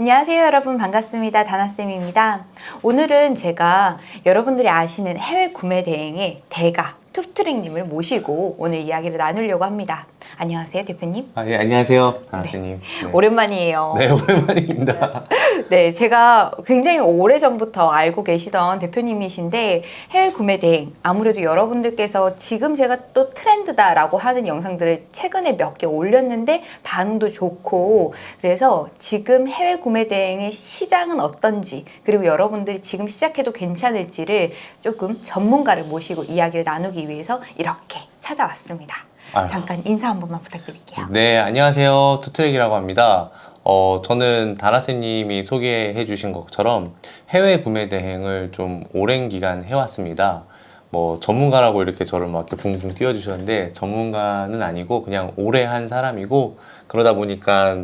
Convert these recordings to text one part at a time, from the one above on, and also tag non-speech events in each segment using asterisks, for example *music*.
안녕하세요 여러분. 반갑습니다. 다나쌤입니다. 오늘은 제가 여러분들이 아시는 해외 구매 대행의 대가 툭트랙님을 모시고 오늘 이야기를 나누려고 합니다 안녕하세요 대표님 아, 예, 안녕하세요. 아드님. 네. 오랜만이에요 네, 오랜만입니다. *laughs* 네, 제가 굉장히 오래전부터 알고 계시던 대표님이신데 해외 구매 대행 아무래도 여러분들께서 지금 제가 또 트렌드다라고 하는 영상들을 최근에 몇 개 올렸는데 반응도 좋고 그래서 지금 해외 구매 대행의 시장은 어떤지 그리고 여러분들이 지금 시작해도 괜찮을지를 조금 전문가를 모시고 이야기를 나누기 위해서 이렇게 찾아왔습니다. 아유. 잠깐 인사 한 번만 부탁드릴게요. 네, 안녕하세요. 투트랙이라고 합니다. 어, 저는 다나세님이 소개해 주신 것처럼 해외 구매 대행을 좀 오랜 기간 해왔습니다. 뭐 전문가라고 이렇게 저를 막 이렇게 붕붕 띄워주셨는데 전문가는 아니고 그냥 오래 한 사람이고 그러다 보니까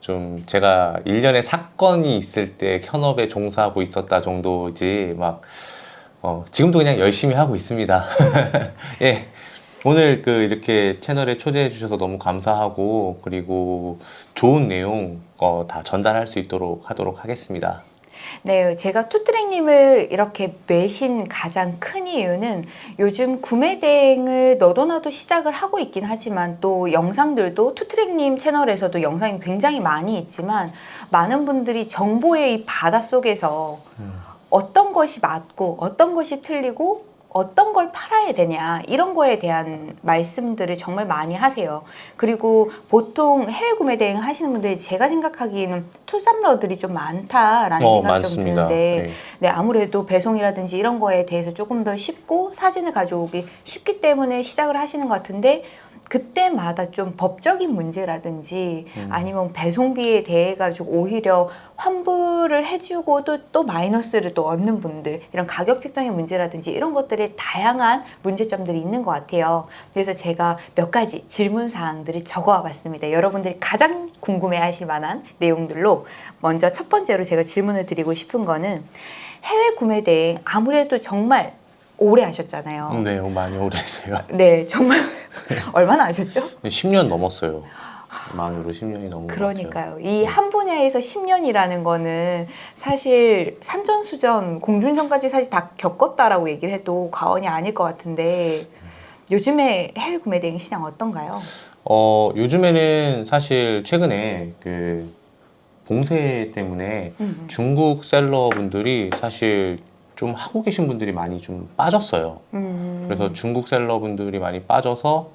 좀 제가 일련의 사건이 있을 때 현업에 종사하고 있었다 정도지 막 어, 지금도 그냥 열심히 하고 있습니다. *laughs* 예. 오늘 그 이렇게 채널에 초대해 주셔서 너무 감사하고 그리고 좋은 내용 어, 다 전달할 수 있도록 하도록 하겠습니다. 네, 제가 투트랙님을 이렇게 매신 가장 큰 이유는 요즘 구매 대행을 너도나도 시작을 하고 있긴 하지만 또 영상들도 투트랙님 채널에서도 영상이 굉장히 많이 있지만 많은 분들이 정보의 이 바다 속에서 어떤 것이 맞고 어떤 것이 틀리고 어떤 걸 팔아야 되냐 이런 거에 대한 말씀들을 정말 많이 하세요. 그리고 보통 해외 구매 대행 하시는 분들이 제가 생각하기에는 투잡러들이 좀 많다라는 어, 생각이 좀. 드는데 네. 네, 아무래도 배송이라든지 이런 거에 대해서 조금 더 쉽고 사진을 가져오기 쉽기 때문에 시작을 하시는 것 같은데 그때마다 좀 법적인 문제라든지 음. 아니면 배송비에 대해 가지고 오히려 환불을 해주고도 또 마이너스를 또 얻는 분들 이런 가격 책정의 문제라든지 이런 것들에 다양한 문제점들이 있는 것 같아요. 그래서 제가 몇 가지 질문 사항들을 적어와 봤습니다. 여러분들이 가장 궁금해 하실 만한 내용들로 먼저 첫 번째로 제가 질문을 드리고 싶은 거는 해외 구매 대행 아무래도 정말 오래 하셨잖아요. 네, 많이 오래 했어요. *laughs* 네, 정말 *laughs* 얼마나 하셨죠? 10년 넘었어요. 만으로 10년이 넘은. 그러니까요. 이 한 분야에서 10년이라는 거는 사실 산전수전, 공중전까지 사실 다 겪었다라고 얘기를 해도 과언이 아닐 것 같은데 요즘에 해외 구매 대행 시장 어떤가요? 어, 요즘에는 사실 최근에 그 봉쇄 때문에 음. 중국 셀러분들이 사실 좀 하고 계신 분들이 많이 좀 빠졌어요. 음. 그래서 중국 셀러분들이 많이 빠져서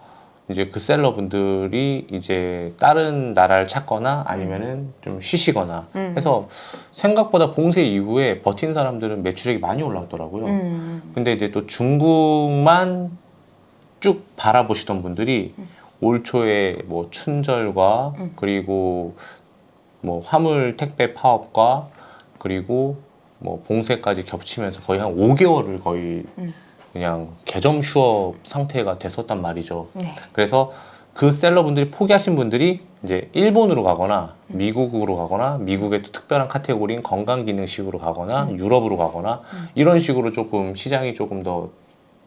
이제 그 셀러분들이 이제 다른 나라를 찾거나 아니면은 좀 쉬시거나 음. 해서 생각보다 봉쇄 이후에 버틴 사람들은 매출액이 많이 올라왔더라고요. 음. 근데 이제 또 중국만 쭉 바라보시던 분들이 올 초에 뭐 춘절과 음. 그리고 뭐 화물 택배 파업과 그리고 뭐 봉쇄까지 겹치면서 거의 한 5개월을 거의 음. 그냥 개점 휴업 상태가 됐었단 말이죠. 네. 그래서 그 셀러분들이 포기하신 분들이 이제 일본으로 가거나 미국으로 가거나 미국의 또 특별한 카테고리인 건강기능식으로 가거나 유럽으로 가거나 이런 식으로 조금 시장이 조금 더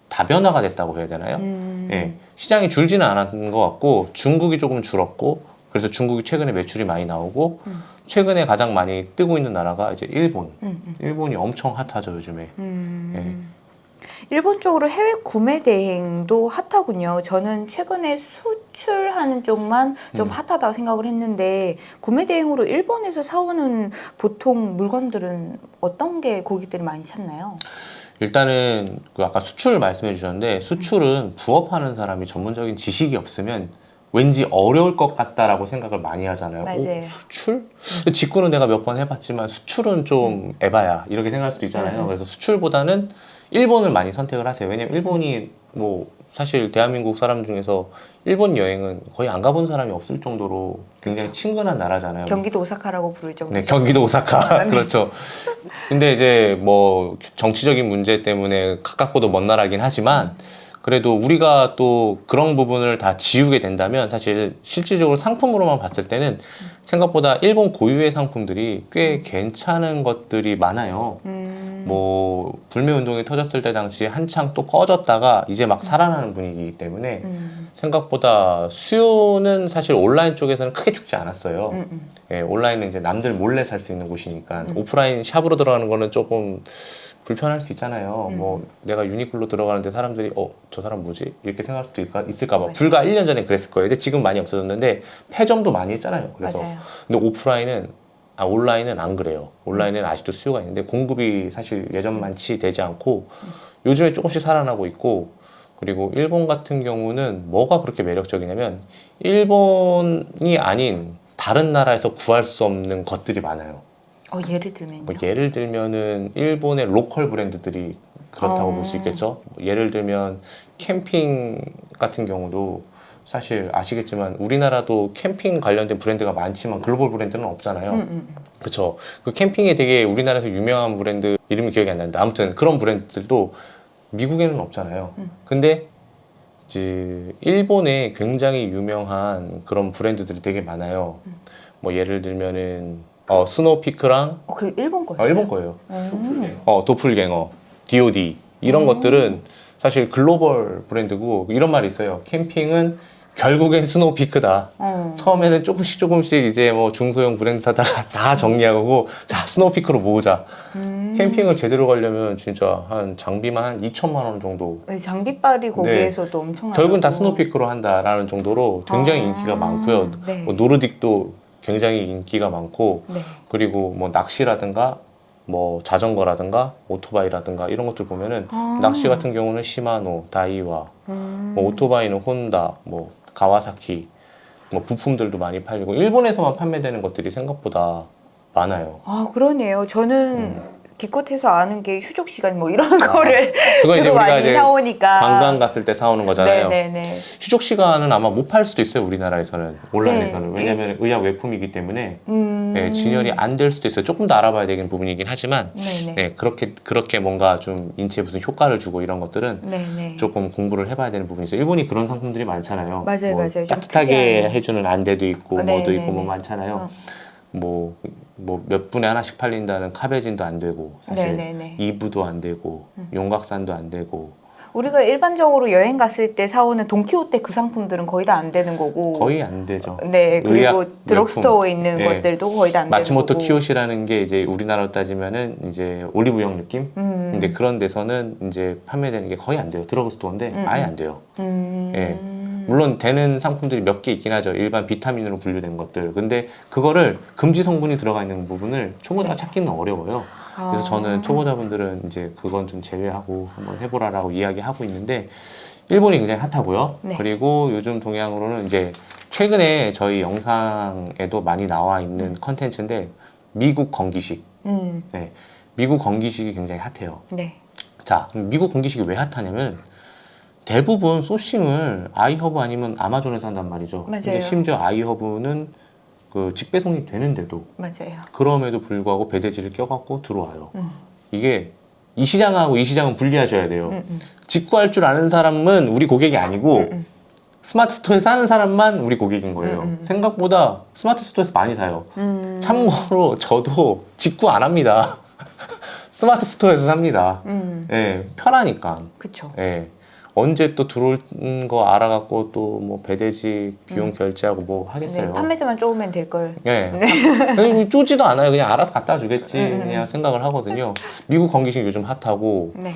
다변화가 됐다고 해야 되나요? 음. 예, 시장이 줄지는 않았던 것 같고 중국이 조금 줄었고 그래서 중국이 최근에 매출이 많이 나오고 음. 최근에 가장 많이 뜨고 있는 나라가 이제 일본. 음. 음. 일본이 엄청 핫하죠 요즘에. 음. 일본 쪽으로 해외 구매 대행도 핫하군요. 저는 최근에 수출하는 쪽만 좀 음. 핫하다고 생각을 했는데 구매 대행으로 일본에서 사오는 보통 물건들은 어떤 게 고객들이 많이 찾나요? 일단은 그 아까 수출 말씀해 주셨는데 수출은 부업하는 사람이 전문적인 지식이 없으면 왠지 어려울 것 같다라고 생각을 많이 하잖아요. 맞아요. 오, 수출? 직구는 내가 몇 번 해봤지만 수출은 좀 에바야 이렇게 생각할 수도 있잖아요. 음. 그래서 수출보다는 일본을 많이 선택을 하세요. 왜냐면 일본이 뭐 사실 대한민국 사람 중에서 일본 여행은 거의 안 가본 사람이 없을 정도로 굉장히 친근한 나라잖아요. 경기도 오사카라고 부를 정도. 네, 경기도 오사카. 네. *laughs* 그렇죠. 근데 이제 뭐 정치적인 문제 때문에 가깝고도 먼 나라긴 하지만 그래도 우리가 또 그런 부분을 다 지우게 된다면 사실 실질적으로 상품으로만 봤을 때는 생각보다 일본 고유의 상품들이 꽤 괜찮은 것들이 많아요. 음. 뭐 불매 운동이 터졌을 때 당시 한창 또 꺼졌다가 이제 막 살아나는 분위기이기 때문에 음. 생각보다 수요는 사실 온라인 쪽에서는 크게 죽지 않았어요. 음, 음. 예, 온라인은 이제 남들 몰래 살 수 있는 곳이니까 오프라인 샵으로 들어가는 거는 조금 불편할 수 있잖아요. 음. 뭐 내가 유니클로 들어가는데 사람들이 어 저 사람 뭐지 이렇게 생각할 수도 있을까, 있을까 봐 맞아요. 불과 1년 전에 그랬을 거예요. 근데 지금 많이 없어졌는데 폐점도 많이 했잖아요. 그래서 맞아요. 근데 오프라인은 아 온라인은 안 그래요. 온라인은 아직도 수요가 있는데 공급이 사실 예전만치 되지 않고 요즘에 조금씩 살아나고 있고 그리고 일본 같은 경우는 뭐가 그렇게 매력적이냐면 일본이 아닌 다른 나라에서 구할 수 없는 것들이 많아요. 어, 예를 들면요. 뭐 예를 들면은 일본의 로컬 브랜드들이 그렇다고 어. 볼수 있겠죠. 뭐 예를 들면 캠핑 같은 경우도 사실 아시겠지만 우리나라도 캠핑 관련된 브랜드가 많지만 글로벌 브랜드는 없잖아요. 음, 음. 그렇죠. 그 캠핑에 되게 우리나라에서 유명한 브랜드 이름이 기억이 안 나는데 아무튼 그런 브랜드들도 미국에는 없잖아요. 음. 근데 이제 일본에 굉장히 유명한 그런 브랜드들이 되게 많아요. 음. 뭐 예를 들면은 어, 스노우피크랑 어, 그 일본 거예요? 어, 일본 거예요. 음. 어, 도플갱어, DOD 이런 음. 것들은 사실 글로벌 브랜드고 이런 말이 있어요. 캠핑은 결국엔 스노우피크다. 어. 처음에는 조금씩 조금씩 이제 뭐 중소형 브랜드 사다가 다 정리하고 자 스노우피크로 모으자. 음. 캠핑을 제대로 가려면 진짜 한 장비만 한 2천만 원 정도. 네, 장비빨이 거기에서도 엄청나고 결국은 다 스노우피크로 한다라는 정도로 굉장히 아, 인기가 많고요. 네. 뭐 노르딕도 굉장히 인기가 많고 네. 그리고 뭐 낚시라든가 뭐 자전거라든가 오토바이라든가 이런 것들 보면은 아. 낚시 같은 경우는 시마노, 다이와, 음. 뭐 오토바이는 혼다, 뭐 가와사키, 뭐 부품들도 많이 팔리고 일본에서만 판매되는 것들이 생각보다 많아요. 아 그러네요. 저는 음. 기껏해서 아는 게 휴족 시간 뭐 이런 거를 그건 이제 주로 많이 사오니까 관광 갔을 때 사오는 거잖아요. 네네네. 휴족 시간은 아마 못 팔 수도 있어요 우리나라에서는 온라인에서는 네. 왜냐하면 의약 외품이기 때문에 음. 네, 진열이 안 될 수도 있어요. 조금 더 알아봐야 되는 부분이긴 하지만. 네, 그렇게 그렇게 뭔가 좀 인체에 무슨 효과를 주고 이런 것들은 네네. 조금 공부를 해봐야 되는 부분이 있어요. 일본이 그런 상품들이 많잖아요. 맞아요, 뭐 맞아요. 좀 따뜻하게 특이한. 해주는 안대도 있고 어, 네, 뭐도 네, 있고 뭐 네. 많잖아요. 어. 뭐 뭐 몇 분에 하나씩 팔린다는 카베진도 안 되고 사실 네네네. 이브도 안 되고 용각산도 안 되고 우리가 일반적으로 여행 갔을 때 사오는 돈키호테 그 상품들은 거의 다 안 되는 거고 거의 안 되죠. 네 그리고 드럭스토어에. 있는 예. 것들도 거의 다 안 되는 마츠모토 키요시라는 게 이제 우리나라로 따지면은 이제 올리브영 느낌? 음. 근데 그런 데서는 이제 판매되는 게 거의 안 돼요. 드러그스토어인데 음, 아예 음. 안 돼요. 음. 예. 물론 되는 상품들이 몇 개 있긴 하죠. 일반 비타민으로 분류된 것들. 근데 그거를 금지 성분이 들어가 있는 부분을 초보자가 찾기는 어려워요. 그래서 아. 저는 초보자분들은 이제 그건 좀 제외하고 한번 해보라라고 이야기하고 있는데 일본이 굉장히 핫하고요. 네. 그리고 요즘 동양으로는 이제 최근에 저희 영상에도 많이 나와 있는 컨텐츠인데 미국 건기식. 음. 네. 미국 건기식이 굉장히 핫해요. 네. 자, 미국 건기식이 왜 핫하냐면 대부분 소싱을 아이허브 아니면 아마존에서 한단 말이죠. 맞아요. 심지어 아이허브는 그 직배송이 되는데도 맞아요. 그럼에도 불구하고 배대지를 껴갖고 들어와요. 음. 이게 이 시장하고 이 시장은 분리하셔야 돼요. 음, 음. 직구할 줄 아는 사람은 우리 고객이 아니고 음, 음. 스마트 스토어에서 사는 사람만 우리 고객인 거예요. 음, 음. 생각보다 스마트 스토어에서 많이 사요. 음. 참고로 저도 직구 안 합니다. *laughs* 스마트 스토어에서 삽니다. 음. 예, 편하니까. 그쵸. 예. 언제 또 들어올 거 알아갖고 또 뭐 배대지 비용 음. 결제하고 뭐 하겠어요. 네, 판매자만 쪼으면 될 걸. 예. 그냥 쪼지도 않아요. 그냥 알아서 갖다 주겠지. 음, 음, 그냥 생각을 하거든요. 미국 건기식 요즘 핫하고 네.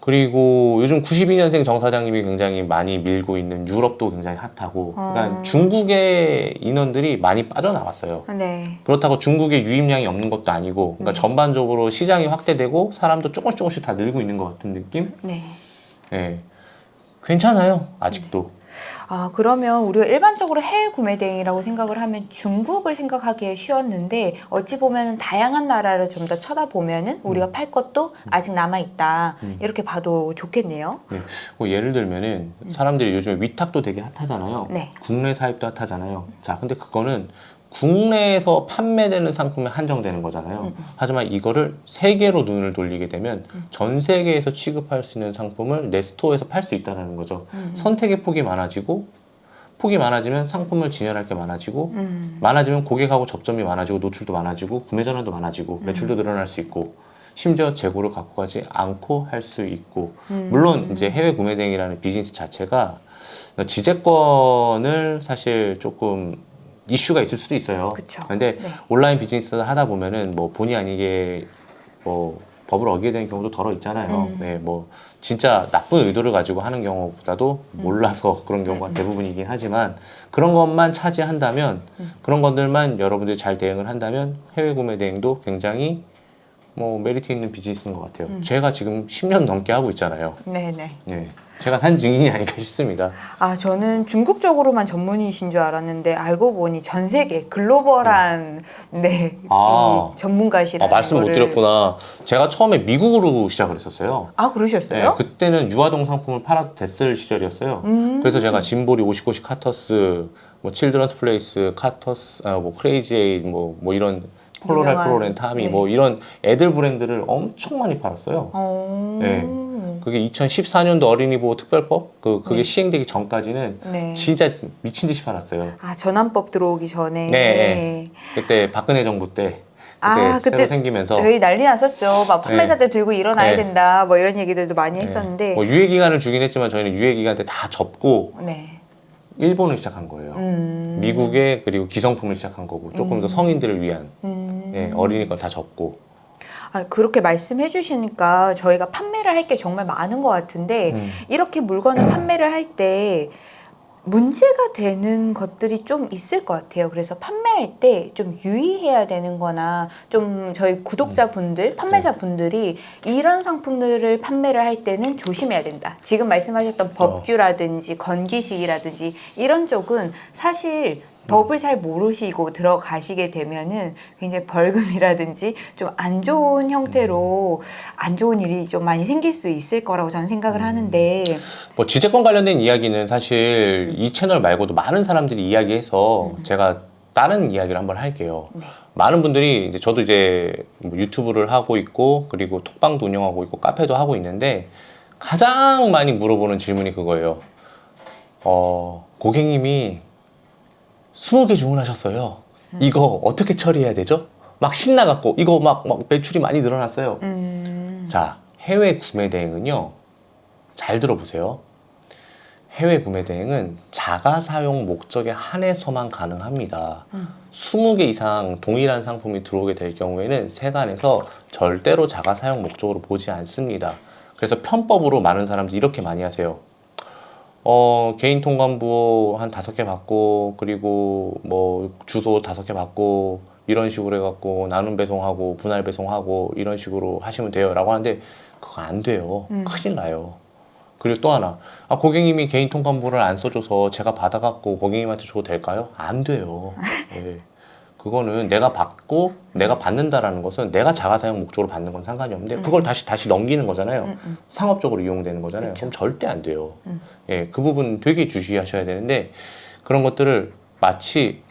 그리고 요즘 92년생 정 사장님이 굉장히 많이 밀고 있는 유럽도 굉장히 핫하고 그러니까 아. 중국의 인원들이 많이 빠져나왔어요. 네. 그렇다고 중국의 유입량이 없는 것도 아니고 그러니까 네. 전반적으로 시장이 확대되고 사람도 조금씩 조금씩 다 늘고 있는 것 같은 느낌? 네. 예. 괜찮아요. 아직도. 아, 그러면 우리가 일반적으로 해외 구매 대행이라고 생각을 하면 중국을 생각하기에 쉬웠는데 어찌 보면 다양한 나라를 좀 더 쳐다보면은 우리가 팔 것도 아직 남아 있다. 음. 이렇게 봐도 좋겠네요. 네. 뭐 예를 들면은 사람들이 요즘에 위탁도 되게 핫하잖아요. 네. 국내 사입도 핫하잖아요. 자, 근데 그거는 국내에서 판매되는 상품에 한정되는 거잖아요. 음, 하지만 이거를 세계로 눈을 돌리게 되면 전 세계에서 취급할 수 있는 상품을 내 스토어에서 팔 수 있다는 거죠. 음. 선택의 폭이 많아지고 폭이 많아지면 상품을 진열할 게 많아지고 음. 많아지면 고객하고 접점이 많아지고 노출도 많아지고 구매 전환도 많아지고 음. 매출도 늘어날 수 있고 심지어 재고를 갖고 가지 않고 할 수 있고 음. 물론 이제 해외 구매 대행이라는 비즈니스 자체가 지재권을 사실 조금 이슈가 있을 수도 있어요. 그쵸. 근데 네. 온라인 비즈니스 하다 보면은 뭐 본의 아니게 뭐 법을 어기게 되는 경우도 덜어 있잖아요. 음. 네, 뭐 진짜 나쁜 의도를 가지고 하는 경우보다도 음. 몰라서 그런 경우가 대부분이긴 하지만 그런 것만 차지한다면 음. 그런 것들만 여러분들이 잘 대응을 한다면 해외 구매 대행도 굉장히 뭐 메리트 있는 비즈니스인 것 같아요. 음. 제가 지금 10년 넘게 하고 있잖아요. 네네. 네, 제가 한 증인이 아닐까 *laughs* 싶습니다. 아, 저는 중국 쪽으로만 전문이신 줄 알았는데 알고 보니 전 세계 글로벌한 네, 아. 이 전문가시라는 아, 말씀 못 거를- 드렸구나. 제가 처음에 미국으로 시작을 했었어요. 아, 네, 그러셨어요? 그때는 유아동 상품을 팔아도 됐을 시절이었어요. 음. 그래서 제가 짐보리, 오시코시, 카터스, 뭐 칠드런스 플레이스, 카터스, 아, 뭐 크레이지 에이, 뭐, 뭐 이런 폴로랄 유명한, 프로렌 타미, 네. 뭐 이런 애들 브랜드를 엄청 많이 팔았어요. 어. 네. 그게 2014년도 어린이 보호 특별법 그 그게 네. 시행되기 전까지는 네. 진짜 미친 듯이 팔았어요. 아, 전환법 들어오기 전에. 네, 그때 박근혜 정부 때 그때 아, 그때 생기면서 저희 난리 났었죠. 막 판매자들 들고 일어나야 네. 된다. 뭐 이런 얘기들도 많이 네. 했었는데. 뭐 유예 기간을 주긴 했지만 저희는 유예 기간 때 다 접고 네. 일본을 시작한 거예요. 음. 미국에 그리고 기성품을 시작한 거고 조금 더 성인들을 위한 음. 예, 어린이 건다 접고 아, 그렇게 말씀해 주시니까 저희가 판매를 할 게 정말 많은 것 같은데 음. 이렇게 물건을 *clears throat* 판매를 할 때 문제가 되는 것들이 좀 있을 것 같아요. 그래서 판매할 때 좀 유의해야 되는 거나 좀 저희 구독자분들, 판매자분들이 이런 상품들을 판매를 할 때는 조심해야 된다. 지금 말씀하셨던 법규라든지 건기식이라든지 이런 쪽은 사실 법을 잘 모르시고 들어가시게 되면은 굉장히 벌금이라든지 좀 안 좋은 형태로 안 좋은 일이 좀 많이 생길 수 있을 거라고 저는 생각을 하는데 뭐 지재권 관련된 이야기는 사실 이 채널 말고도 많은 사람들이 이야기해서 제가 다른 이야기를 한번 할게요. 네. 많은 분들이 이제 저도 이제 뭐 유튜브를 하고 있고 그리고 톡방도 운영하고 있고 카페도 하고 있는데 가장 많이 물어보는 질문이 그거예요. 어, 고객님이 20개 주문하셨어요. 이거 어떻게 처리해야 되죠? 막 신나갖고 이거 막, 막 매출이 많이 늘어났어요. 음, 자, 해외 구매 대행은요. 잘 들어보세요. 해외 구매 대행은 자가 사용 목적에 한해서만 가능합니다. 음. 20개 이상 동일한 상품이 들어오게 될 경우에는 세관에서 절대로 자가 사용 목적으로 보지 않습니다. 그래서 편법으로 많은 사람들이 이렇게 많이 하세요. 어, 개인 통관부 한 다섯 개 받고, 그리고 뭐 주소 다섯 개 받고, 이런 식으로 해갖고 나눔 배송하고 분할 배송하고 이런 식으로 하시면 돼요. 라고 하는데 그거 안 돼요. 음. 큰일 나요. 그리고 또 하나, 아, 고객님이 개인 통관부를 안 써줘서 제가 받아갖고 고객님한테 줘도 될까요? 안 돼요. *laughs* 예. 그거는 내가 받고 내가 받는다라는 것은 내가 자가 사용 목적으로 받는 건 상관이 없는데 그걸 다시 다시 넘기는 거잖아요. 음, 음. 상업적으로 이용되는 거잖아요. 그쵸. 그럼 절대 안 돼요. 음. 예, 그 부분 되게 주시하셔야 되는데 그런 것들을 마치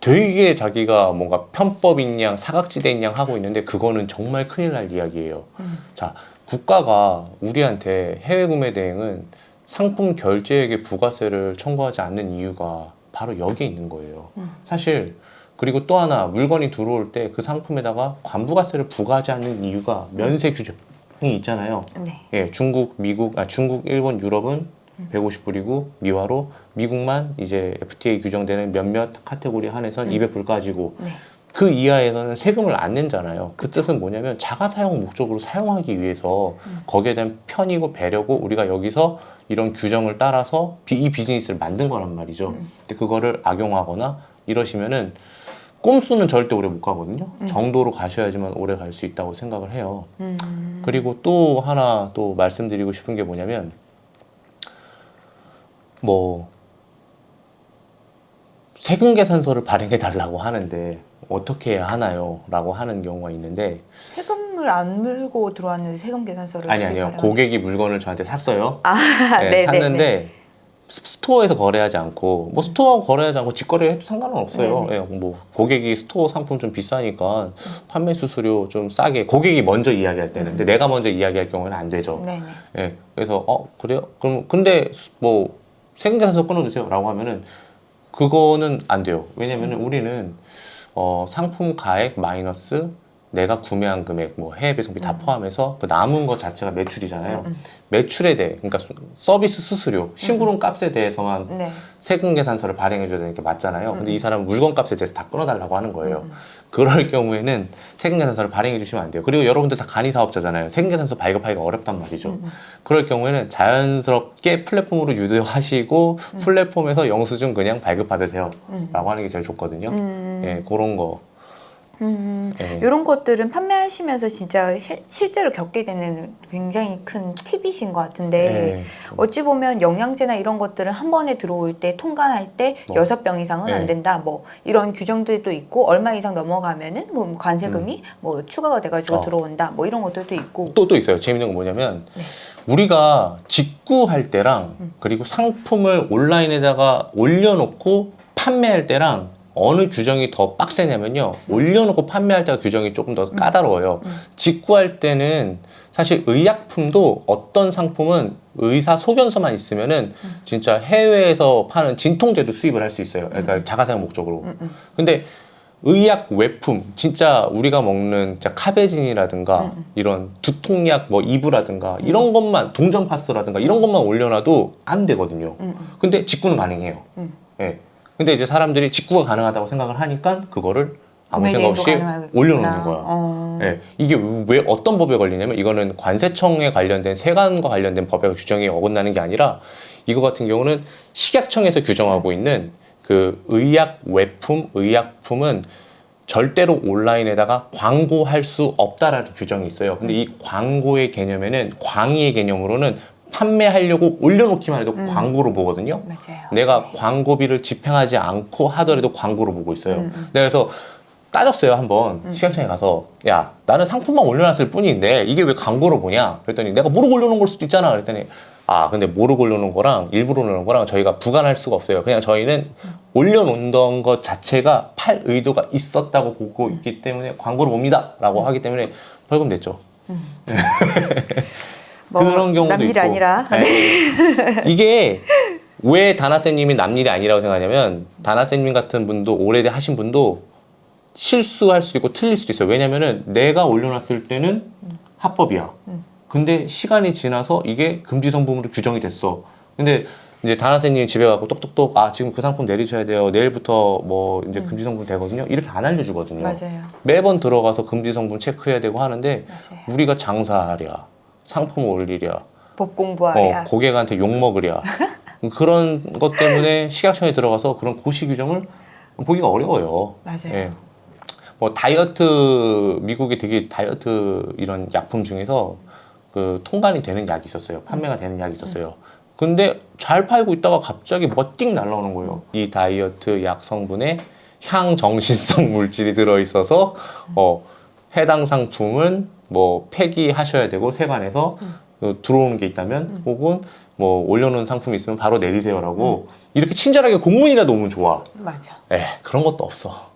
되게 자기가 뭔가 편법인 양 사각지대인 양 하고 있는데 그거는 정말 큰일 날 이야기예요. 음. 자, 국가가 우리한테 해외 구매 대행은 상품 결제액에 부가세를 청구하지 않는 이유가 바로 여기에 있는 거예요. 음. 사실 그리고 또 하나 물건이 들어올 때 그 상품에다가 관부가세를 부과하지 않는 이유가 면세 규정이 있잖아요. 네. 예, 중국, 미국, 아 중국, 일본, 유럽은 150불이고 미화로 미국만 이제 FTA 규정되는 몇몇 카테고리 한해선 200불까지고 네. 그 이하에서는 세금을 안 낸잖아요. 그 뜻은 뭐냐면 자가 사용 목적으로 사용하기 위해서 거기에 대한 편이고 배려고 우리가 여기서 이런 규정을 따라서 비- 이 비즈니스를 만든 거란 말이죠. 근데 그거를 악용하거나 이러시면은 꼼수는 절대 오래 못 가거든요. 정도로 가셔야지만 오래 갈 수 있다고 생각을 해요. 음. 그리고 또 하나 또 말씀드리고 싶은 게 뭐냐면 뭐 세금 계산서를 발행해 달라고 하는데 어떻게 해야 하나요? 라고 하는 경우가 있는데 세금을 안 물고 들어왔는데 세금 계산서를 아니 아니요 발행하죠? 고객이 물건을 저한테 샀어요 아, *laughs* 네, 네, 네, 샀는데 스- 스토어에서 거래하지 않고 뭐 스토어 거래하지 않고 직거래 해도 상관은 없어요 네, 예, 뭐 고객이 스토어 상품 좀 비싸니까 판매 수수료 좀 싸게 고객이 먼저 이야기할 때는 근데 내가 먼저 이야기할 경우는 안 되죠 네, 네. 예, 그래서 어 그래요? 그럼 근데 뭐 세금 계산서 끊어주세요 라고 하면은 그거는 안 돼요. 왜냐면은 우리는 어, 상품 가액 마이너스 내가 구매한 금액, 뭐 해외 배송비 다 포함해서 그 남은 것 자체가 매출이잖아요. 음, 매출에 대해, 그러니까 수- 서비스 수수료, 심부름 값에 대해서만 네. 세금 계산서를 발행해줘야 되는 게 맞잖아요. 근데 이 사람은 물건 값에 대해서 다 끊어달라고 하는 거예요. 음. 그럴 경우에는 세금 계산서를 발행해 주시면 안 돼요. 그리고 여러분들 다 간이 사업자잖아요. 세금 계산서 발급하기가 어렵단 말이죠. 음, 그럴 경우에는 자연스럽게 플랫폼으로 유도하시고 플랫폼에서 영수증 그냥 발급받으세요. 라고 하는 게 제일 좋거든요. 음. 예, 그런 거. 음, 예. 이런 것들은 판매하시면서 진짜 시- 실제로 겪게 되는 굉장히 큰 팁이신 것 같은데 예. 어찌 보면 영양제나 이런 것들은 한 번에 들어올 때 통관할 때 뭐. 여섯 병 이상은 네. 안 된다 뭐 이런 규정들도 있고 얼마 이상 넘어가면은 뭐 관세금이 뭐 추가가 돼가지고 음. 어. 들어온다 뭐 이런 것들도 있고 또, 또 있어요. 재밌는 건 뭐냐면, 네. 우리가 직구할 때랑, 음. 그리고 상품을 온라인에다가 올려놓고 판매할 때랑, 어느 규정이 더 빡세냐면요. 올려놓고 판매할 때가 규정이 조금 더 까다로워요. 음. 직구할 때는 사실 의약품도 어떤 상품은 의사 소견서만 있으면은 음. 진짜 해외에서 파는 진통제도 수입을 할 수 있어요. 그러니까 자가사용 목적으로. 음, 음. 근데 의약 외품 진짜 우리가 먹는 진짜 카베진이라든가 음, 이런 두통약 뭐 이브라든가 이런 것만 동전 파스라든가 이런 것만 올려놔도 안 되거든요. 음, 음. 근데 직구는 가능해요. 음. 예. 근데 이제 사람들이 직구가 가능하다고 생각을 하니까 그거를 아무 생각 없이. 올려놓는 거야. 어. 예, 이게 왜 어떤 법에 걸리냐면 이거는 관세청에 관련된 세관과 관련된 법의 규정이 어긋나는 게 아니라 이거 같은 경우는 식약청에서 규정하고 있는 그 의약 외품, 의약품은 절대로 온라인에다가 광고할 수 없다라는 규정이 있어요. 근데 이 광고의 개념에는 광의의 개념으로는 판매하려고 올려놓기만 해도 광고로 보거든요. 맞아요. 내가 광고비를 집행하지 않고 하더라도 광고로 보고 있어요. 음, 음. 그래서 따졌어요 한번. 시각청에 가서. 야 나는 상품만 올려놨을 뿐인데 이게 왜 광고로 보냐? 그랬더니 내가 모르고 올려놓은 걸 수도 있잖아. 그랬더니 아 근데 모르고 올려놓은 거랑 일부러 올려놓은 거랑 저희가 부관할 수가 없어요. 그냥 저희는 올려놓던 것 자체가 팔 의도가 있었다고 보고 있기 때문에 광고로 봅니다. 라고 하기 때문에 벌금 냈죠 *laughs* 뭐 그런 경우도 남일이 있고. 아니라 네. *laughs* 이게 왜 다나쌤님이 남일이 아니라고 생각하냐면 다나쌤님 같은 분도 오래 하신 분도 실수할 수도 있고 틀릴 수도 있어요. 왜냐면은 내가 올려놨을 때는 합법이야. 근데 시간이 지나서 이게 금지 성분으로 규정이 됐어. 근데 이제 다나쌤님 집에 가고 똑똑똑 아 지금 그 상품 내리셔야 돼요. 내일부터 뭐 이제 금지 성분 되거든요. 이렇게 안 알려주거든요. 맞아요. 매번 들어가서 금지 성분 체크해야 되고 하는데 맞아요. 우리가 장사하랴 상품 올리랴 법 어, 공부하야. 고객한테 욕 먹으랴 *laughs* 그런 것 때문에 식약청에 들어가서 그런 고시 규정을 보기가 어려워요. 맞아요. 예. 뭐 다이어트 미국에 되게 다이어트 이런 약품 중에서 그 통관이 되는 약이 있었어요. 판매가 되는 약이 있었어요. 근데 잘 팔고 있다가 갑자기 뭐가 띵 날라오는 거예요. 이 다이어트 약 성분에 향정신성 *laughs* 물질이 들어 있어서 어 해당 상품은 뭐 폐기하셔야 되고 세관에서 그 들어오는 게 있다면 혹은 뭐 올려놓은 상품이 있으면 바로 내리세요라고 이렇게 친절하게 공문이라도 오면 좋아. 맞아. 에 그런 것도 없어.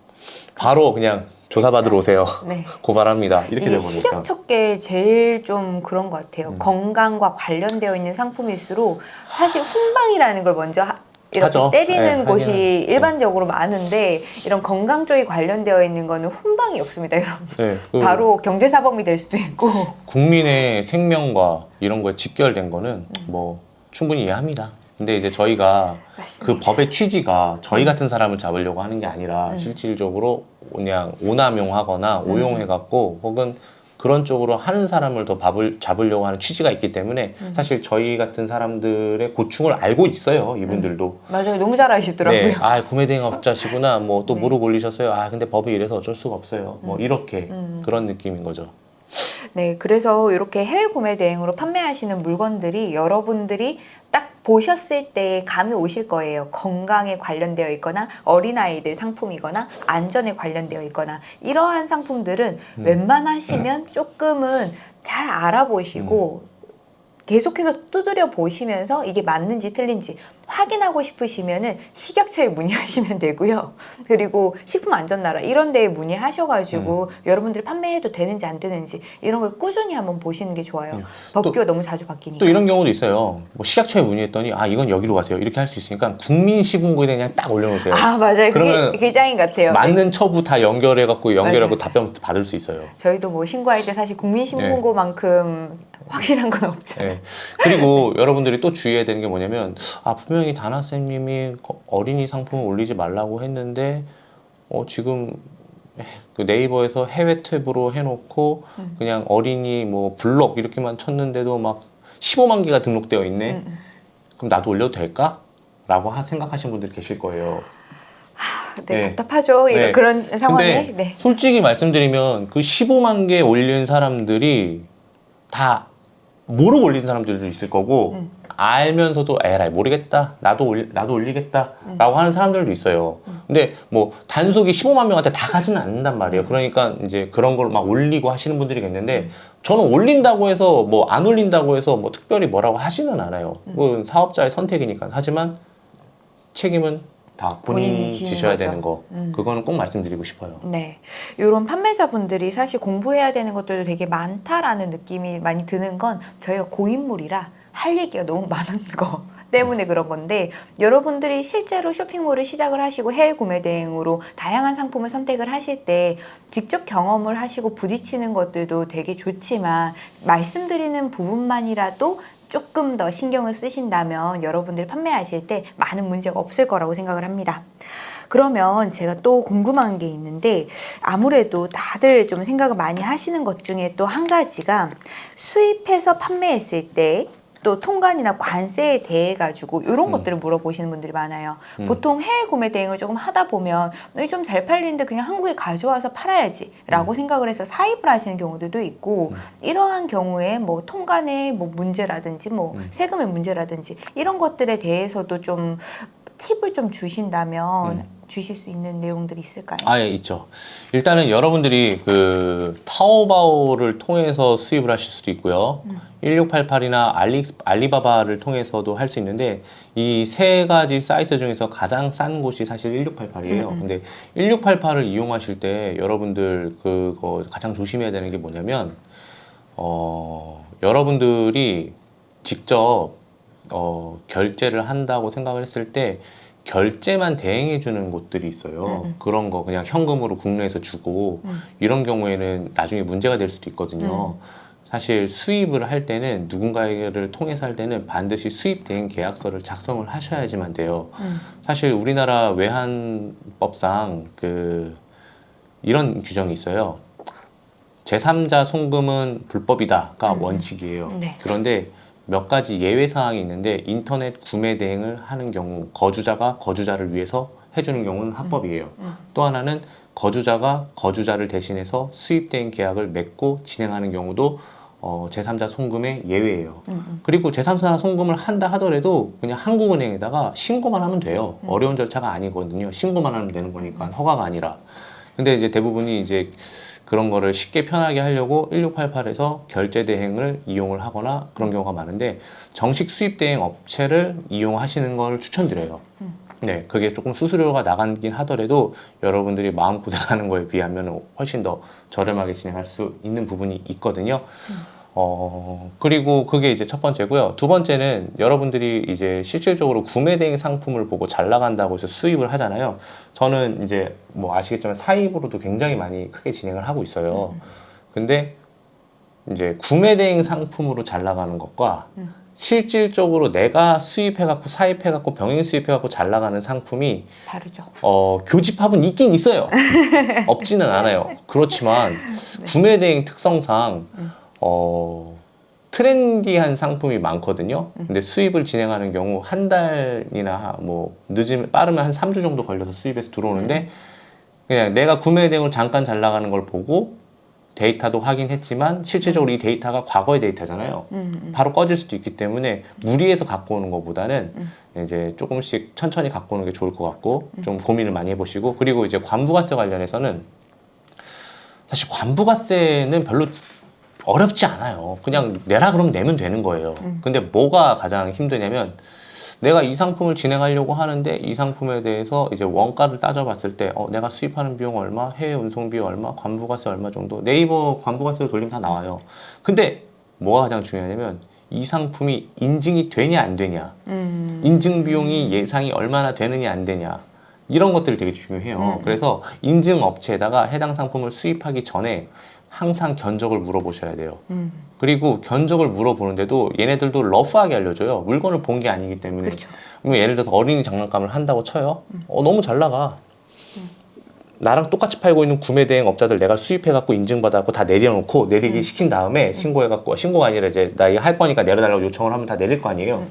바로 그냥 조사받으러 오세요. 네. *laughs* 고발합니다. 이렇게 이게 되버리니까. 식약처계 제일 좀 그런 것 같아요. 음. 건강과 관련되어 있는 상품일수록 사실 훈방이라는 걸 먼저 하- 이렇게 하죠. 때리는 네, 곳이 하기는. 일반적으로 많은데 이런 건강 쪽이 관련되어 있는 거는 훈방이 없습니다, 여러분. 네, 그 바로 경제사범이 될 수도 있고. 국민의 생명과 이런 거에 직결된 거는 뭐 충분히 이해합니다. 근데 이제 저희가 맞습니다. 그 법의 취지가 저희 같은 사람을 잡으려고 하는 게 아니라 실질적으로 그냥 오남용하거나 오용해갖고 혹은 그런 쪽으로 하는 사람을 더 밥을 잡으려고 하는 취지가 있기 때문에 사실 저희 같은 사람들의 고충을 알고 있어요. 이분들도. 맞아요. 너무 잘 아시더라고요. 네, 아 구매대행업자시구나. 뭐또 네. 무릎 올리셨어요. 아 근데 법이 이래서 어쩔 수가 없어요. 뭐 이렇게 그런 느낌인 거죠. 네, 그래서 이렇게 해외 구매 대행으로 판매하시는 물건들이 여러분들이 딱 보셨을 때 감이 오실 거예요. 건강에 관련되어 있거나 어린아이들 상품이거나 안전에 관련되어 있거나 이러한 상품들은 웬만하시면 조금은 잘 알아보시고 계속해서 두드려 보시면서 이게 맞는지 틀린지 확인하고 싶으시면은 식약처에 문의하시면 되고요. 그리고 식품안전나라 이런 데에 문의하셔가지고 음. 여러분들이 판매해도 되는지 안 되는지 이런 걸 꾸준히 한번 보시는 게 좋아요. 음. 법규가 너무 자주 바뀌니까. 또 이런 경우도 있어요. 뭐 식약처에 문의했더니 아 이건 여기로 가세요. 이렇게 할 수 있으니까 국민시군구에 그냥 딱 올려놓으세요. 아 맞아요. 그러면 그게, 그게 짱인 것 같아요. 네. 맞는 처부 다 연결해갖고 연결하고 맞아요. 답변 받을 수 있어요. 저희도 뭐 신고할 때 사실 국민신문고만큼 확실한 건 없잖아요. 네. 그리고 여러분들이 또 주의해야 되는 게 뭐냐면 아 분명 히 다나쌤님이 거- 어린이 상품을 올리지 말라고 했는데 어 지금 그 네이버에서 해외 탭으로 해놓고 음. 그냥 어린이 뭐 블ог 이렇게만 쳤는데도 막 15만 개가 등록되어 있네. 음, 음. 그럼 나도 올려도 될까? 라고 하- 생각하시는 분들 계실 거예요. 네, 네. 답답하죠. 이런 네. 그런 상황에. 네. 솔직히 말씀드리면 그 15만 개 올린 사람들이 다 모르고 올린 사람들도 있을 거고 음. 알면서도 에라이 모르겠다 나도 올 나도 올리겠다 음. 라고 하는 사람들도 있어요 근데 뭐 단속이 15만 명한테 다 가지는 않는단 말이에요 그러니까 이제 그런 걸 막 올리고 하시는 분들이 음. 있는데 저는 올린다고 해서 뭐 안 올린다고 해서 뭐 특별히 뭐라고 하지는 않아요 음. 그건 사업자의 선택이니까 하지만 책임은 다 본인이, 본인이 지셔야 거죠. 되는 거 음. 그거는 꼭 말씀드리고 싶어요 네. 이런 판매자분들이 사실 공부해야 되는 것들도 되게 많다라는 느낌이 많이 드는 건 저희가 고인물이라 할 얘기가 너무 많은 거. *laughs* 때문에 그런 건데 여러분들이 실제로 쇼핑몰을 시작을 하시고 해외 구매 대행으로 다양한 상품을 선택을 하실 때 직접 경험을 하시고 부딪히는 것들도 되게 좋지만 말씀드리는 부분만이라도 조금 더 신경을 쓰신다면 여러분들이 판매하실 때 많은 문제가 없을 거라고 생각을 합니다. 그러면 제가 또 궁금한 게 있는데 아무래도 다들 좀 생각을 많이 하시는 것 중에 또 한 가지가 수입해서 판매했을 때 또 통관이나 관세에 대해 가지고 이런 음. 것들을 물어보시는 분들이 많아요. 음. 보통 해외 구매 대행을 조금 하다 보면 좀 잘 팔리는데 그냥 한국에 가져와서 팔아야지 라고 생각을 해서 사입을 하시는 경우들도 있고 음. 이러한 경우에 뭐 통관의 뭐 문제라든지 뭐 음. 세금의 문제라든지 이런 것들에 대해서도 좀 팁을 좀 주신다면 음. 주실 수 있는 내용들이 있을까요? 아예 있죠. 일단은 여러분들이 그 타오바오를 통해서 수입을 하실 수도 있고요. 1688이나 알리, 알리바바를 통해서도 할 수 있는데 이 세 가지 사이트 중에서 가장 싼 곳이 사실 1688이에요. 음, 음. 근데 1688을 이용하실 때 여러분들 그거 가장 조심해야 되는 게 뭐냐면 어 여러분들이 직접 어 결제를 한다고 생각을 했을 때 결제만 대행해 주는 곳들이 있어요. 음, 음. 그런 거 그냥 현금으로 국내에서 주고 음. 이런 경우에는 나중에 문제가 될 수도 있거든요. 사실 수입을 할 때는 누군가를 통해서 할 때는 반드시 수입 대행 계약서를 작성을 하셔야지만 돼요. 음. 사실 우리나라 외환법상 그 이런 규정이 있어요. 제3자 송금은 불법이다가 음. 원칙이에요. 네. 그런데 몇 가지 예외 사항이 있는데 인터넷 구매 대행을 하는 경우 거주자가 거주자를 위해서 해주는 경우는 합법이에요. 음. 또 하나는 거주자가 거주자를 대신해서 수입 대행 계약을 맺고 진행하는 경우도 어, 제3자 송금의 예외예요. 음, 음. 그리고 제3자 송금을 한다 하더라도 그냥 한국은행에다가 신고만 하면 돼요. 음. 어려운 절차가 아니거든요. 신고만 하면 되는 거니까 허가가 아니라. 근데 이제 대부분이 이제 그런 거를 쉽게 편하게 하려고 1688에서 결제 대행을 이용을 하거나 그런 경우가 많은데 정식 수입 대행 업체를 이용하시는 걸 추천드려요. 음. 네, 그게 조금 수수료가 나가긴 하더라도 여러분들이 마음 고생하는 거에 비하면 훨씬 더 저렴하게 진행할 수 있는 부분이 있거든요. 어, 그리고 그게 이제 첫 번째고요. 두 번째는 여러분들이 이제 실질적으로 구매 대행 상품을 보고 잘 나간다고 해서 수입을 하잖아요. 저는 이제 뭐 아시겠지만 사입으로도 굉장히 많이 크게 진행을 하고 있어요. 근데 이제 구매 대행 상품으로 잘 나가는 것과 음. 실질적으로 내가 수입해갖고 사입해갖고 병행 수입해갖고 잘 나가는 상품이 다르죠. 어, 교집합은 있긴 있어요. *laughs* 없지는 않아요. 그렇지만 구매 대행 특성상 음. 어, 트렌디한 상품이 많거든요. 근데 수입을 진행하는 경우 한 달이나 뭐 늦으면 빠르면 한 3주 정도 걸려서 수입에서 들어오는데 그냥 내가 구매 대행으로 잠깐 잘 나가는 걸 보고 데이터도 확인했지만 실질적으로 이 데이터가 과거의 데이터잖아요. 음, 음. 바로 꺼질 수도 있기 때문에 무리해서 갖고 오는 것보다는 음. 이제 조금씩 천천히 갖고 오는 게 좋을 것 같고 좀 고민을 많이 해보시고 그리고 이제 관부가세 관련해서는 사실 관부가세는 별로 어렵지 않아요. 그냥 내라 그러면 내면 되는 거예요. 음. 근데 뭐가 가장 힘드냐면 내가 이 상품을 진행하려고 하는데 이 상품에 대해서 이제 원가를 따져봤을 때 어, 내가 수입하는 비용 얼마, 해외 운송비 얼마, 관부가세 얼마 정도 네이버 관부가세로 돌리면 다 나와요. 근데 뭐가 가장 중요하냐면 이 상품이 인증이 되냐 안 되냐, 음. 인증 비용이 예상이 얼마나 되느냐 안 되냐 이런 것들이 되게 중요해요. 음. 그래서 인증 업체에다가 해당 상품을 수입하기 전에 항상 견적을 물어보셔야 돼요. 음. 그리고 견적을 물어보는데도 얘네들도 러프하게 알려줘요. 물건을 본 게 아니기 때문에. 그렇죠. 그러면 예를 들어서 어린이 장난감을 한다고 쳐요. 어, 너무 잘 나가. 나랑 똑같이 팔고 있는 구매 대행 업자들 내가 수입해갖고 인증받아갖고 다 내려놓고 내리기 시킨 다음에 신고해갖고 신고가 아니라 이제 나 이거 할 거니까 내려달라고 요청을 하면 다 내릴 거 아니에요.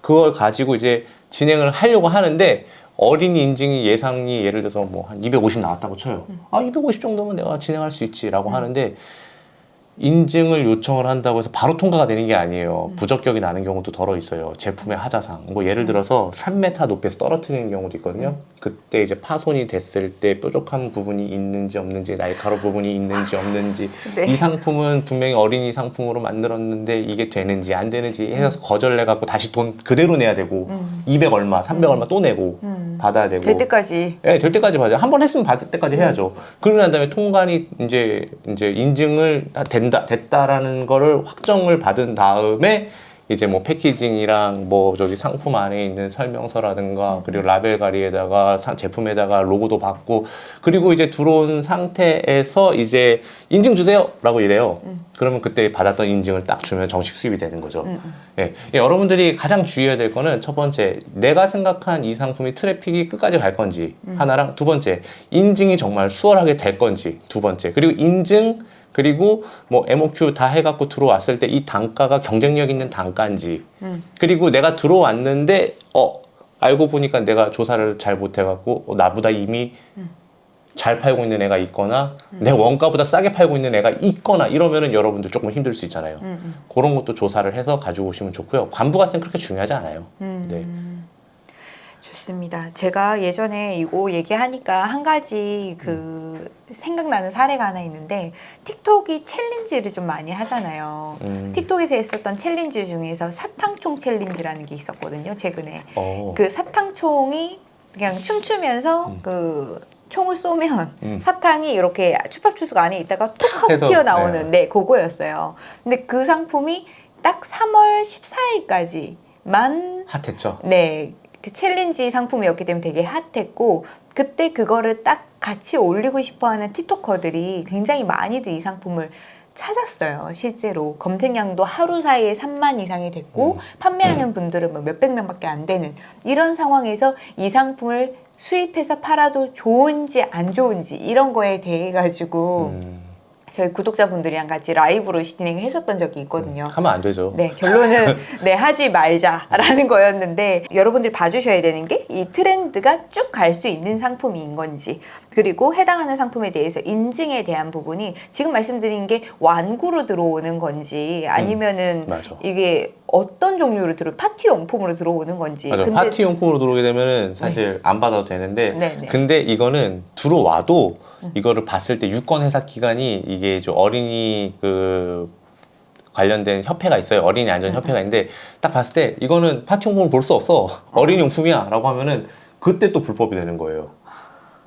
그걸 가지고 이제 진행을 하려고 하는데 어린이 인증이 예상이 예를 들어서 뭐 한 250 나왔다고 쳐요. 아, 250 정도면 내가 진행할 수 있지라고 하는데 인증을 요청을 한다고 해서 바로 통과가 되는 게 아니에요. 부적격이 나는 경우도 덜어 있어요. 제품의 하자상. 뭐 예를 들어서 3m 높이에서 떨어뜨리는 경우도 있거든요. 그때 이제 파손이 됐을 때 뾰족한 부분이 있는지 없는지, 날카로 부분이 있는지 없는지, *laughs* 네. 이 상품은 분명히 어린이 상품으로 만들었는데 이게 되는지 안 되는지 해서 거절해 갖고 다시 돈 그대로 내야 되고 음. 200 얼마, 300 얼마 또 내고 음. 받아야 되고 될 때까지 예, 될 때까지 받아요. 한 번 했으면 받을 때까지 해야죠. 그러고 난 다음에 통관이 이제 이제 인증을 다 된다 됐다라는 거를 확정을 받은 다음에 이제 뭐 패키징이랑 뭐 저기 상품 안에 있는 설명서라든가 그리고 라벨 가리에다가 상- 제품에다가 로고도 받고 그리고 이제 들어온 상태에서 이제 인증 주세요 라고 이래요. 그러면 그때 받았던 인증을 딱 주면 정식 수입이 되는 거죠. 예, 예, 여러분들이 가장 주의해야 될 거는 첫 번째, 내가 생각한 이 상품이 트래픽이 끝까지 갈 건지 하나랑 두 번째, 인증이 정말 수월하게 될 건지 두 번째, 그리고 인증 그리고 뭐 MOQ 다 해갖고 들어왔을 때 이 단가가 경쟁력 있는 단가인지 그리고 내가 들어왔는데 어 알고 보니까 내가 조사를 잘 못해갖고 어, 나보다 이미 잘 팔고 있는 애가 있거나 내 원가보다 싸게 팔고 있는 애가 있거나 이러면은 여러분들 조금 힘들 수 있잖아요. 음, 그런 것도 조사를 해서 가지고 오시면 좋고요. 관부 가세는 그렇게 중요하지 않아요. 음. 네. 좋습니다. 제가 예전에 이거 얘기하니까 한 가지 그 생각나는 사례가 하나 있는데 틱톡이 챌린지를 좀 많이 하잖아요. 음. 틱톡에서 했었던 챌린지 중에서 사탕총 챌린지라는 게 있었거든요. 최근에 어. 그 사탕총이 그냥 춤추면서 음. 그 총을 쏘면 음. 사탕이 이렇게 츄파춥스가 안에 있다가 톡 하고 해서, 튀어나오는 네 그거였어요. 근데 그 상품이 딱 3월 14일까지 만 핫했죠. 네, 그 챌린지 상품이었기 때문에 되게 핫했고 그때 그거를 딱 같이 올리고 싶어하는 틱토커들이 굉장히 많이들 이 상품을 찾았어요. 실제로 검색량도 하루 사이에 3만 이상이 됐고 음. 판매하는 분들은 뭐 몇백 명밖에 안 되는 이런 상황에서 이 상품을 수입해서 팔아도 좋은지 안 좋은지 이런 거에 대해 가지고 음. 저희 구독자분들이랑 같이 라이브로 진행을 했었던 적이 있거든요. 하면 안 되죠. 네, 결론은 *laughs* 네 하지 말자라는 거였는데 여러분들 봐주셔야 되는 게 이 트렌드가 쭉 갈 수 있는 상품인 건지 그리고 해당하는 상품에 대해서 인증에 대한 부분이 지금 말씀드린 게 완구로 들어오는 건지 아니면은 맞아. 이게 어떤 종류로 들어 파티 용품으로 들어오는 건지 맞아. 파티 용품으로 들어오게 되면은 사실 안 받아도 되는데, 네, 네. 근데 이거는 들어와도 이거를 봤을 때 유권 해석 기관이 이게 좀 어린이 그 관련된 협회가 있어요. 어린이 안전 협회가 있는데 딱 봤을 때 이거는 파티 용품을 볼 수 없어. 어린이 용품이야 라고 하면은 그때 또 불법이 되는 거예요.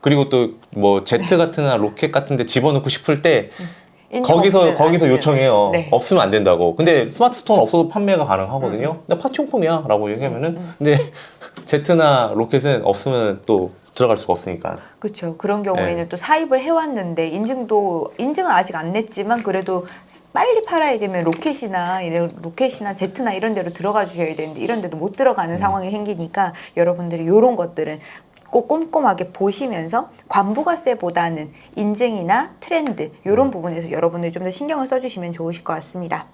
그리고 또 뭐 제트 같은나 로켓 같은 데 집어넣고 싶을 때 인증 거기서 거기서. 요청해요. 네. 없으면 안 된다고. 근데 스마트 스토어는 없어도 판매가 가능하거든요. 근데 파티용품이야 라고 얘기하면은 근데 제트나 로켓은 없으면 또 들어갈 수가 없으니까. 그렇죠. 그런 경우에는 네. 또 사입을 해왔는데 인증도 인증은 아직 안 냈지만 그래도 빨리 팔아야 되면 로켓이나 이런 로켓이나 제트나 이런 데로 들어가 주셔야 되는데 이런 데도 못 음. 들어가는 상황이 생기니까 여러분들이 이런 것들은 꼭 꼼꼼하게 보시면서 관부가세보다는 인증이나 트렌드 이런 부분에서 여러분들이 좀 더 신경을 써주시면 좋으실 것 같습니다.